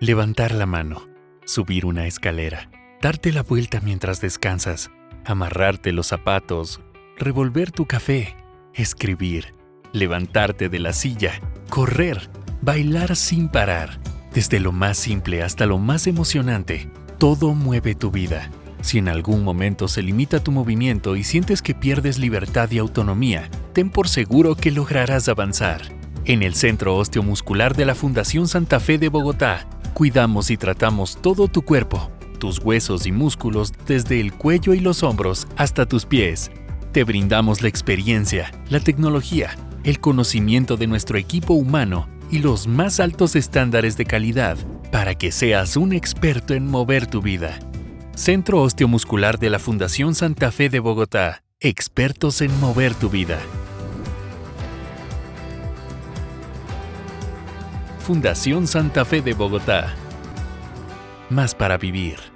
Levantar la mano, subir una escalera, darte la vuelta mientras descansas, amarrarte los zapatos, revolver tu café, escribir, levantarte de la silla, correr, bailar sin parar. Desde lo más simple hasta lo más emocionante, todo mueve tu vida. Si en algún momento se limita tu movimiento y sientes que pierdes libertad y autonomía, ten por seguro que lograrás avanzar. En el Centro Osteomuscular de la Fundación Santa Fe de Bogotá, Cuidamos y tratamos todo tu cuerpo, tus huesos y músculos desde el cuello y los hombros hasta tus pies. Te brindamos la experiencia, la tecnología, el conocimiento de nuestro equipo humano y los más altos estándares de calidad para que seas un experto en mover tu vida. Centro Osteomuscular de la Fundación Santa Fe de Bogotá. Expertos en mover tu vida. Fundación Santa Fe de Bogotá. Más para vivir.